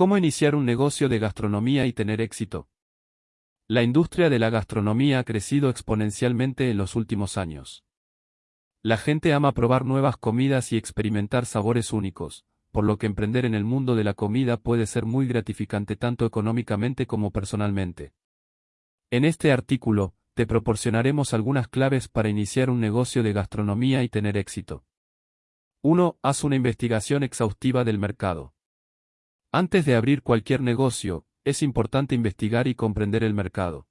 ¿Cómo iniciar un negocio de gastronomía y tener éxito? La industria de la gastronomía ha crecido exponencialmente en los últimos años. La gente ama probar nuevas comidas y experimentar sabores únicos, por lo que emprender en el mundo de la comida puede ser muy gratificante tanto económicamente como personalmente. En este artículo, te proporcionaremos algunas claves para iniciar un negocio de gastronomía y tener éxito. 1. Haz una investigación exhaustiva del mercado. Antes de abrir cualquier negocio, es importante investigar y comprender el mercado.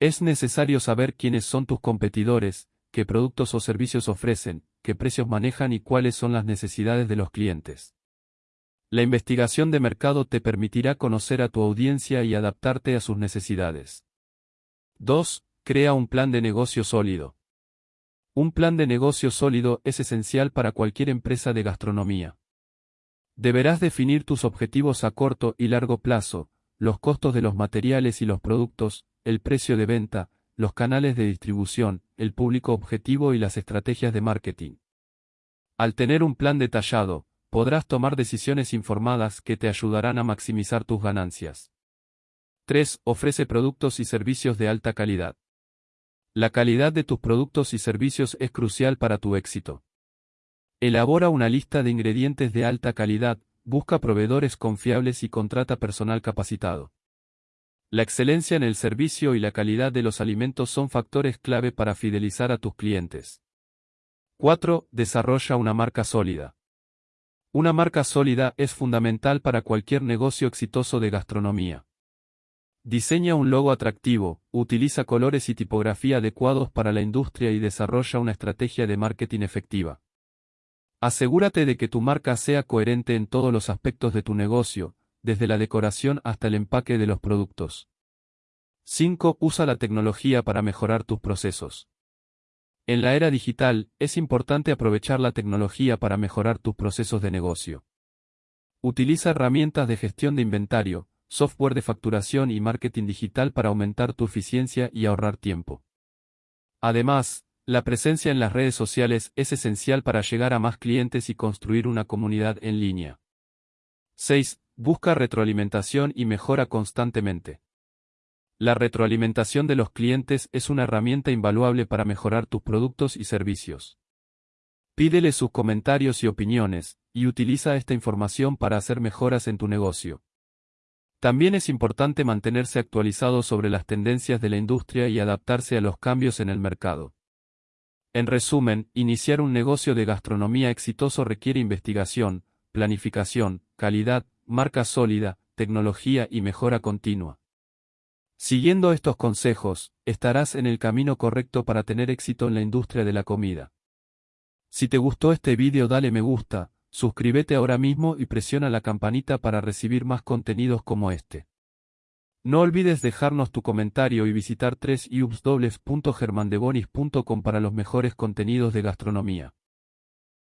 Es necesario saber quiénes son tus competidores, qué productos o servicios ofrecen, qué precios manejan y cuáles son las necesidades de los clientes. La investigación de mercado te permitirá conocer a tu audiencia y adaptarte a sus necesidades. 2. Crea un plan de negocio sólido. Un plan de negocio sólido es esencial para cualquier empresa de gastronomía. Deberás definir tus objetivos a corto y largo plazo, los costos de los materiales y los productos, el precio de venta, los canales de distribución, el público objetivo y las estrategias de marketing. Al tener un plan detallado, podrás tomar decisiones informadas que te ayudarán a maximizar tus ganancias. 3. Ofrece productos y servicios de alta calidad. La calidad de tus productos y servicios es crucial para tu éxito. Elabora una lista de ingredientes de alta calidad, busca proveedores confiables y contrata personal capacitado. La excelencia en el servicio y la calidad de los alimentos son factores clave para fidelizar a tus clientes. 4. Desarrolla una marca sólida. Una marca sólida es fundamental para cualquier negocio exitoso de gastronomía. Diseña un logo atractivo, utiliza colores y tipografía adecuados para la industria y desarrolla una estrategia de marketing efectiva. Asegúrate de que tu marca sea coherente en todos los aspectos de tu negocio, desde la decoración hasta el empaque de los productos. 5. Usa la tecnología para mejorar tus procesos. En la era digital, es importante aprovechar la tecnología para mejorar tus procesos de negocio. Utiliza herramientas de gestión de inventario, software de facturación y marketing digital para aumentar tu eficiencia y ahorrar tiempo. Además, la presencia en las redes sociales es esencial para llegar a más clientes y construir una comunidad en línea. 6. Busca retroalimentación y mejora constantemente. La retroalimentación de los clientes es una herramienta invaluable para mejorar tus productos y servicios. Pídele sus comentarios y opiniones, y utiliza esta información para hacer mejoras en tu negocio. También es importante mantenerse actualizado sobre las tendencias de la industria y adaptarse a los cambios en el mercado. En resumen, iniciar un negocio de gastronomía exitoso requiere investigación, planificación, calidad, marca sólida, tecnología y mejora continua. Siguiendo estos consejos, estarás en el camino correcto para tener éxito en la industria de la comida. Si te gustó este vídeo dale me gusta, suscríbete ahora mismo y presiona la campanita para recibir más contenidos como este. No olvides dejarnos tu comentario y visitar www.germandebonis.com para los mejores contenidos de gastronomía.